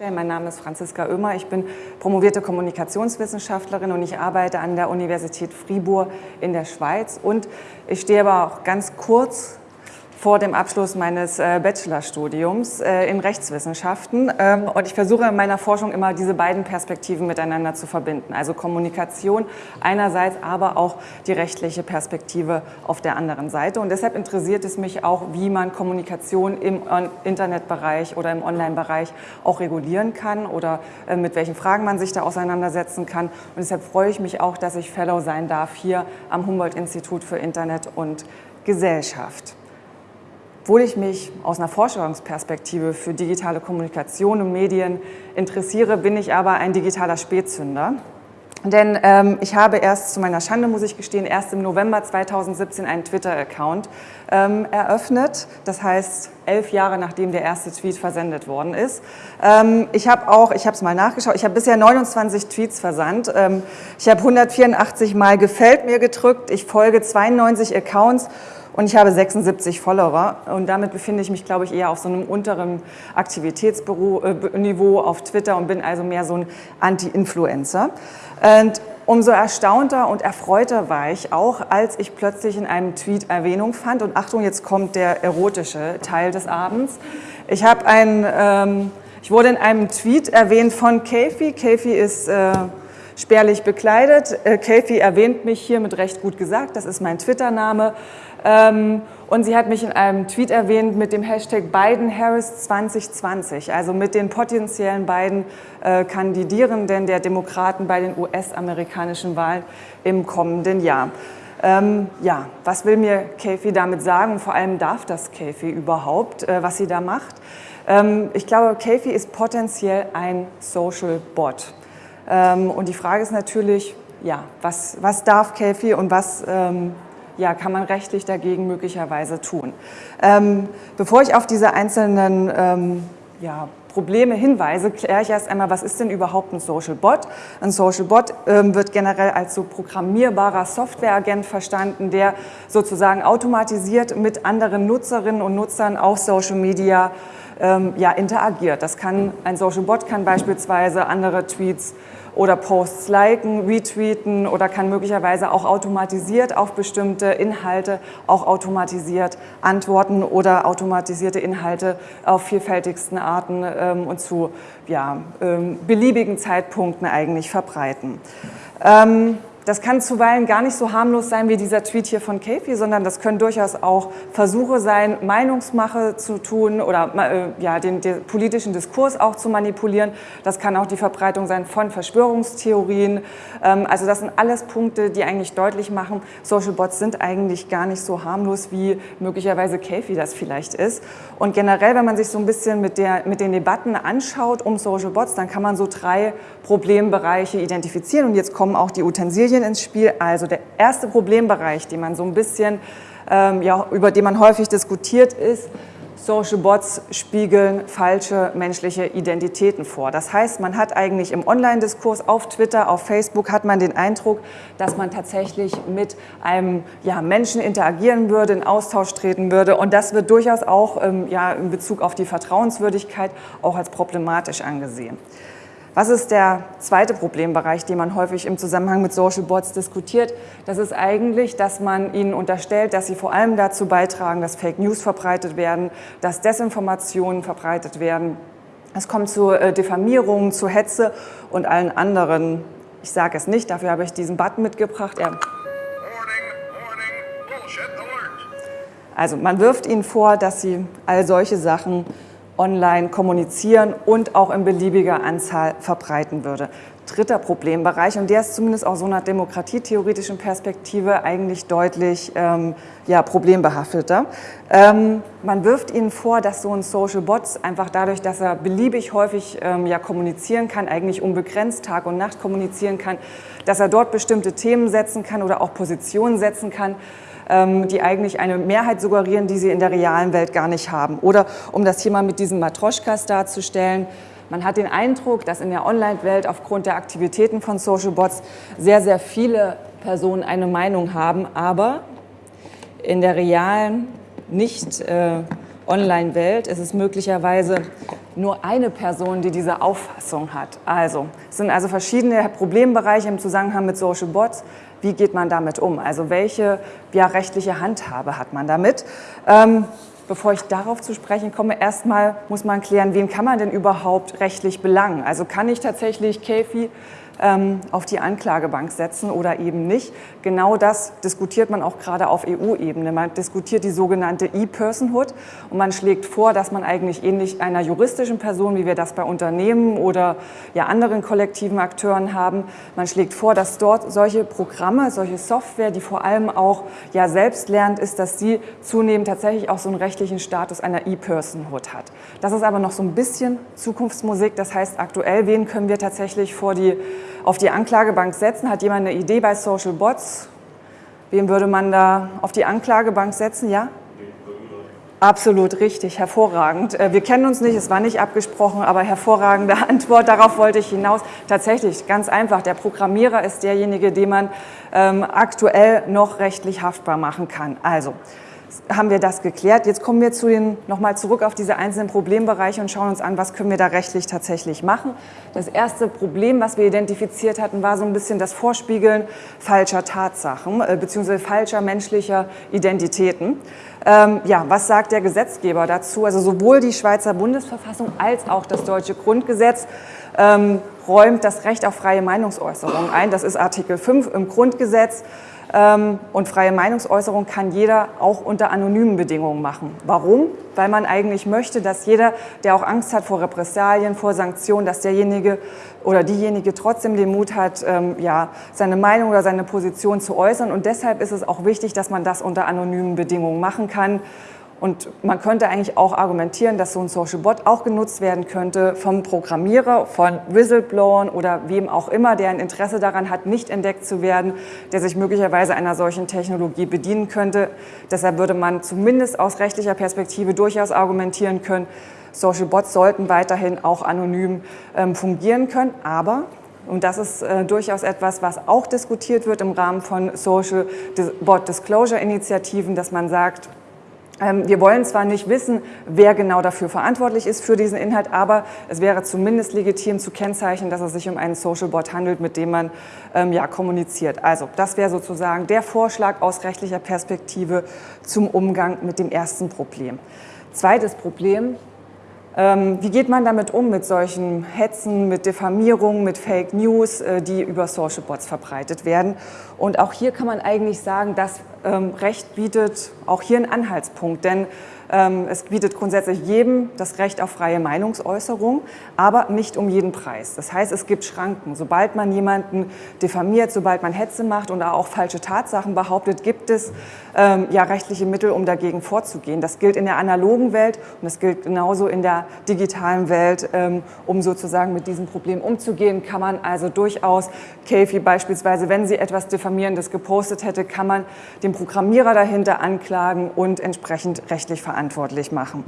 Mein Name ist Franziska Oemer, ich bin promovierte Kommunikationswissenschaftlerin und ich arbeite an der Universität Fribourg in der Schweiz. Und ich stehe aber auch ganz kurz vor dem Abschluss meines äh, Bachelorstudiums äh, in Rechtswissenschaften. Ähm, und ich versuche in meiner Forschung immer diese beiden Perspektiven miteinander zu verbinden. Also Kommunikation einerseits, aber auch die rechtliche Perspektive auf der anderen Seite. Und deshalb interessiert es mich auch, wie man Kommunikation im Internetbereich oder im Online-Bereich auch regulieren kann oder äh, mit welchen Fragen man sich da auseinandersetzen kann. Und deshalb freue ich mich auch, dass ich Fellow sein darf hier am Humboldt-Institut für Internet und Gesellschaft. Obwohl ich mich aus einer Forschungsperspektive für digitale Kommunikation und Medien interessiere, bin ich aber ein digitaler Spätzünder. Denn ähm, ich habe erst, zu meiner Schande muss ich gestehen, erst im November 2017 einen Twitter-Account ähm, eröffnet. Das heißt, elf Jahre nachdem der erste Tweet versendet worden ist. Ähm, ich habe auch, ich habe es mal nachgeschaut, ich habe bisher 29 Tweets versandt. Ähm, ich habe 184 Mal Gefällt mir gedrückt. Ich folge 92 Accounts und ich habe 76 Follower und damit befinde ich mich, glaube ich, eher auf so einem unteren Aktivitätsniveau auf Twitter und bin also mehr so ein Anti-Influencer. Und umso erstaunter und erfreuter war ich auch, als ich plötzlich in einem Tweet Erwähnung fand. Und Achtung, jetzt kommt der erotische Teil des Abends. Ich habe ein, ähm, ich wurde in einem Tweet erwähnt von Kefi. Kefi ist äh, spärlich bekleidet. Äh, Kefi erwähnt mich hier mit recht gut gesagt. Das ist mein Twitter-Name. Ähm, und sie hat mich in einem Tweet erwähnt mit dem Hashtag Biden-Harris 2020, also mit den potenziellen beiden äh, Kandidierenden der Demokraten bei den US-amerikanischen Wahlen im kommenden Jahr. Ähm, ja, was will mir Kathy damit sagen? Vor allem darf das Kathy überhaupt, äh, was sie da macht? Ähm, ich glaube, Kathy ist potenziell ein Social Bot. Ähm, und die Frage ist natürlich, ja, was, was darf Kathy und was ähm, ja, kann man rechtlich dagegen möglicherweise tun. Ähm, bevor ich auf diese einzelnen ja, Probleme hinweise, kläre ich erst einmal, was ist denn überhaupt ein Social Bot? Ein Social Bot ähm, wird generell als so programmierbarer Softwareagent verstanden, der sozusagen automatisiert mit anderen Nutzerinnen und Nutzern auf Social Media ähm, ja, interagiert. Das kann, ein Social Bot kann beispielsweise andere Tweets oder Posts liken, retweeten oder kann möglicherweise auch automatisiert auf bestimmte Inhalte auch automatisiert antworten oder automatisierte Inhalte auf vielfältigsten Arten ähm, und zu ja, ähm, beliebigen Zeitpunkten eigentlich verbreiten. Ähm, das kann zuweilen gar nicht so harmlos sein wie dieser Tweet hier von Kefi, sondern das können durchaus auch Versuche sein, Meinungsmache zu tun oder äh, ja, den, den, politischen Diskurs auch zu manipulieren. Das kann auch die Verbreitung sein von Verschwörungstheorien. Ähm, also das sind alles Punkte, die eigentlich deutlich machen, Social Bots sind eigentlich gar nicht so harmlos, wie möglicherweise Kefi das vielleicht ist. Und generell, wenn man sich so ein bisschen mit, der, mit den Debatten anschaut um Social Bots, dann kann man so drei Problembereiche identifizieren. Und jetzt kommen auch die Utensilien Medien ins Spiel. Also der erste Problembereich, den man so ein bisschen, ähm, ja, über den man häufig diskutiert, ist, Social Bots spiegeln falsche menschliche Identitäten vor. Das heißt, man hat eigentlich im Online-Diskurs auf Twitter, auf Facebook, hat man den Eindruck, dass man tatsächlich mit einem ja, Menschen interagieren würde, in Austausch treten würde. Und das wird durchaus auch ähm, ja, in Bezug auf die Vertrauenswürdigkeit auch als problematisch angesehen. Was ist der zweite Problembereich, den man häufig im Zusammenhang mit Social Bots diskutiert? Das ist eigentlich, dass man ihnen unterstellt, dass sie vor allem dazu beitragen, dass Fake News verbreitet werden, dass Desinformationen verbreitet werden. Es kommt zu äh, Diffamierungen, zu Hetze und allen anderen. Ich sage es nicht, dafür habe ich diesen Button mitgebracht. Er also man wirft ihnen vor, dass sie all solche Sachen online kommunizieren und auch in beliebiger Anzahl verbreiten würde. Dritter Problembereich, und der ist zumindest aus so einer demokratietheoretischen Perspektive eigentlich deutlich ähm, ja, problembehafteter. Ähm, man wirft ihnen vor, dass so ein Social Bot einfach dadurch, dass er beliebig häufig ähm, ja, kommunizieren kann, eigentlich unbegrenzt Tag und Nacht kommunizieren kann, dass er dort bestimmte Themen setzen kann oder auch Positionen setzen kann, die eigentlich eine Mehrheit suggerieren, die sie in der realen Welt gar nicht haben. Oder um das mal mit diesen Matroschkas darzustellen, man hat den Eindruck, dass in der Online-Welt aufgrund der Aktivitäten von Social Bots sehr, sehr viele Personen eine Meinung haben, aber in der realen, nicht äh, Online-Welt ist es möglicherweise nur eine Person, die diese Auffassung hat. Also, es sind also verschiedene Problembereiche im Zusammenhang mit Social Bots. Wie geht man damit um? Also welche ja, rechtliche Handhabe hat man damit? Ähm, bevor ich darauf zu sprechen komme, erstmal muss man klären, wen kann man denn überhaupt rechtlich belangen? Also kann ich tatsächlich Käfi auf die Anklagebank setzen oder eben nicht. Genau das diskutiert man auch gerade auf EU-Ebene. Man diskutiert die sogenannte E-Personhood und man schlägt vor, dass man eigentlich ähnlich einer juristischen Person, wie wir das bei Unternehmen oder ja anderen kollektiven Akteuren haben, man schlägt vor, dass dort solche Programme, solche Software, die vor allem auch ja selbst lernt, ist, dass sie zunehmend tatsächlich auch so einen rechtlichen Status einer E-Personhood hat. Das ist aber noch so ein bisschen Zukunftsmusik. Das heißt, aktuell, wen können wir tatsächlich vor die auf die Anklagebank setzen? Hat jemand eine Idee bei Social Bots? Wen würde man da auf die Anklagebank setzen? Ja? Absolut richtig, hervorragend. Äh, wir kennen uns nicht, es war nicht abgesprochen, aber hervorragende Antwort, darauf wollte ich hinaus. Tatsächlich, ganz einfach, der Programmierer ist derjenige, den man ähm, aktuell noch rechtlich haftbar machen kann. Also, haben wir das geklärt. Jetzt kommen wir zu den, nochmal zurück auf diese einzelnen Problembereiche und schauen uns an, was können wir da rechtlich tatsächlich machen. Das erste Problem, was wir identifiziert hatten, war so ein bisschen das Vorspiegeln falscher Tatsachen äh, bzw. falscher menschlicher Identitäten. Ähm, ja, was sagt der Gesetzgeber dazu? Also sowohl die Schweizer Bundesverfassung als auch das deutsche Grundgesetz ähm, räumt das Recht auf freie Meinungsäußerung ein. Das ist Artikel 5 im Grundgesetz. Ähm, und freie Meinungsäußerung kann jeder auch unter anonymen Bedingungen machen. Warum? Weil man eigentlich möchte, dass jeder, der auch Angst hat vor Repressalien, vor Sanktionen, dass derjenige oder diejenige trotzdem den Mut hat, ähm, ja, seine Meinung oder seine Position zu äußern. Und deshalb ist es auch wichtig, dass man das unter anonymen Bedingungen machen kann. Und man könnte eigentlich auch argumentieren, dass so ein Social Bot auch genutzt werden könnte vom Programmierer, von Whistleblowern oder wem auch immer, der ein Interesse daran hat, nicht entdeckt zu werden, der sich möglicherweise einer solchen Technologie bedienen könnte. Deshalb würde man zumindest aus rechtlicher Perspektive durchaus argumentieren können, Social Bots sollten weiterhin auch anonym ähm, fungieren können, aber und das ist äh, durchaus etwas, was auch diskutiert wird im Rahmen von Social Bot Disclosure Initiativen, dass man sagt, wir wollen zwar nicht wissen, wer genau dafür verantwortlich ist für diesen Inhalt, aber es wäre zumindest legitim zu kennzeichnen, dass es sich um einen Social Bot handelt, mit dem man ähm, ja, kommuniziert. Also das wäre sozusagen der Vorschlag aus rechtlicher Perspektive zum Umgang mit dem ersten Problem. Zweites Problem, ähm, wie geht man damit um, mit solchen Hetzen, mit Diffamierungen, mit Fake News, äh, die über Social Bots verbreitet werden? Und auch hier kann man eigentlich sagen, das ähm, Recht bietet auch hier einen Anhaltspunkt, denn ähm, es bietet grundsätzlich jedem das Recht auf freie Meinungsäußerung, aber nicht um jeden Preis. Das heißt, es gibt Schranken. Sobald man jemanden diffamiert, sobald man Hetze macht und auch falsche Tatsachen behauptet, gibt es ähm, ja rechtliche Mittel, um dagegen vorzugehen. Das gilt in der analogen Welt und das gilt genauso in der digitalen Welt. Ähm, um sozusagen mit diesem Problem umzugehen, kann man also durchaus, Käfi beispielsweise, wenn sie etwas Diffamierendes gepostet hätte, kann man den Programmierer dahinter anklagen und entsprechend rechtlich verantwortlich machen.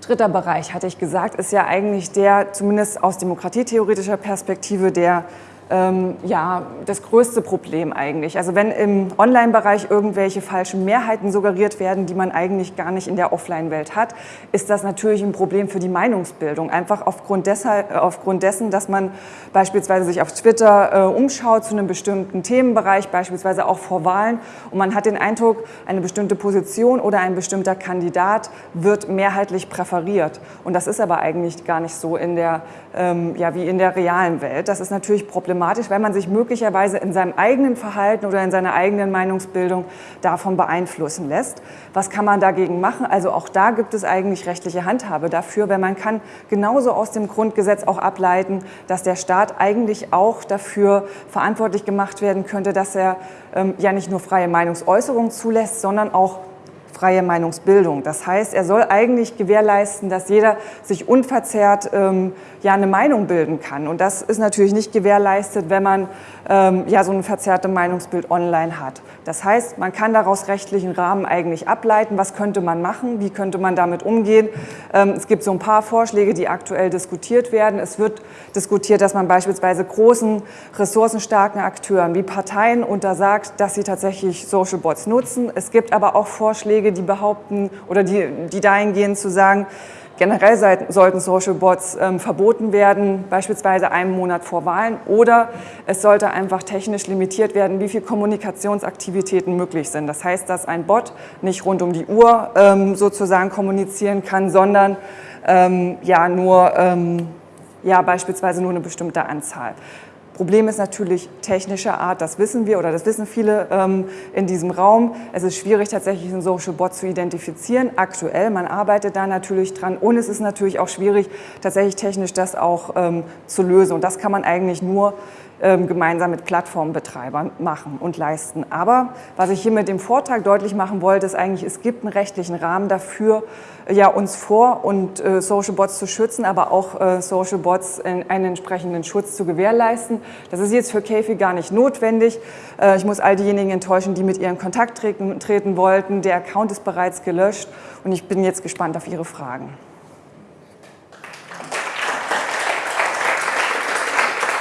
Dritter Bereich, hatte ich gesagt, ist ja eigentlich der, zumindest aus demokratietheoretischer Perspektive, der ähm, ja, das größte Problem eigentlich. Also wenn im Online-Bereich irgendwelche falschen Mehrheiten suggeriert werden, die man eigentlich gar nicht in der Offline-Welt hat, ist das natürlich ein Problem für die Meinungsbildung. Einfach aufgrund, deshalb, äh, aufgrund dessen, dass man beispielsweise sich auf Twitter äh, umschaut zu einem bestimmten Themenbereich, beispielsweise auch vor Wahlen, und man hat den Eindruck, eine bestimmte Position oder ein bestimmter Kandidat wird mehrheitlich präferiert. Und das ist aber eigentlich gar nicht so in der, ähm, ja, wie in der realen Welt. Das ist natürlich problematisch problematisch, weil man sich möglicherweise in seinem eigenen Verhalten oder in seiner eigenen Meinungsbildung davon beeinflussen lässt. Was kann man dagegen machen? Also auch da gibt es eigentlich rechtliche Handhabe dafür, weil man kann genauso aus dem Grundgesetz auch ableiten, dass der Staat eigentlich auch dafür verantwortlich gemacht werden könnte, dass er ähm, ja nicht nur freie Meinungsäußerung zulässt, sondern auch freie Meinungsbildung. Das heißt, er soll eigentlich gewährleisten, dass jeder sich unverzerrt ähm, ja eine Meinung bilden kann. Und das ist natürlich nicht gewährleistet, wenn man ähm, ja so ein verzerrtes Meinungsbild online hat. Das heißt, man kann daraus rechtlichen Rahmen eigentlich ableiten, was könnte man machen, wie könnte man damit umgehen. Ähm, es gibt so ein paar Vorschläge, die aktuell diskutiert werden. Es wird diskutiert, dass man beispielsweise großen, ressourcenstarken Akteuren wie Parteien untersagt, dass sie tatsächlich Social Bots nutzen. Es gibt aber auch Vorschläge, die behaupten oder die, die dahingehend zu sagen, Generell sollten Social Bots ähm, verboten werden, beispielsweise einen Monat vor Wahlen, oder es sollte einfach technisch limitiert werden, wie viele Kommunikationsaktivitäten möglich sind. Das heißt, dass ein Bot nicht rund um die Uhr ähm, sozusagen kommunizieren kann, sondern ähm, ja nur ähm, ja, beispielsweise nur eine bestimmte Anzahl. Problem ist natürlich technischer Art, das wissen wir oder das wissen viele ähm, in diesem Raum. Es ist schwierig, tatsächlich einen Social Bot zu identifizieren. Aktuell, man arbeitet da natürlich dran und es ist natürlich auch schwierig, tatsächlich technisch das auch ähm, zu lösen. Und das kann man eigentlich nur gemeinsam mit Plattformbetreibern machen und leisten. Aber was ich hier mit dem Vortrag deutlich machen wollte, ist eigentlich, es gibt einen rechtlichen Rahmen dafür, ja, uns vor und äh, Social Bots zu schützen, aber auch äh, Social Bots in einen entsprechenden Schutz zu gewährleisten. Das ist jetzt für Käfi gar nicht notwendig. Äh, ich muss all diejenigen enttäuschen, die mit ihr in Kontakt treten, treten wollten. Der Account ist bereits gelöscht und ich bin jetzt gespannt auf Ihre Fragen.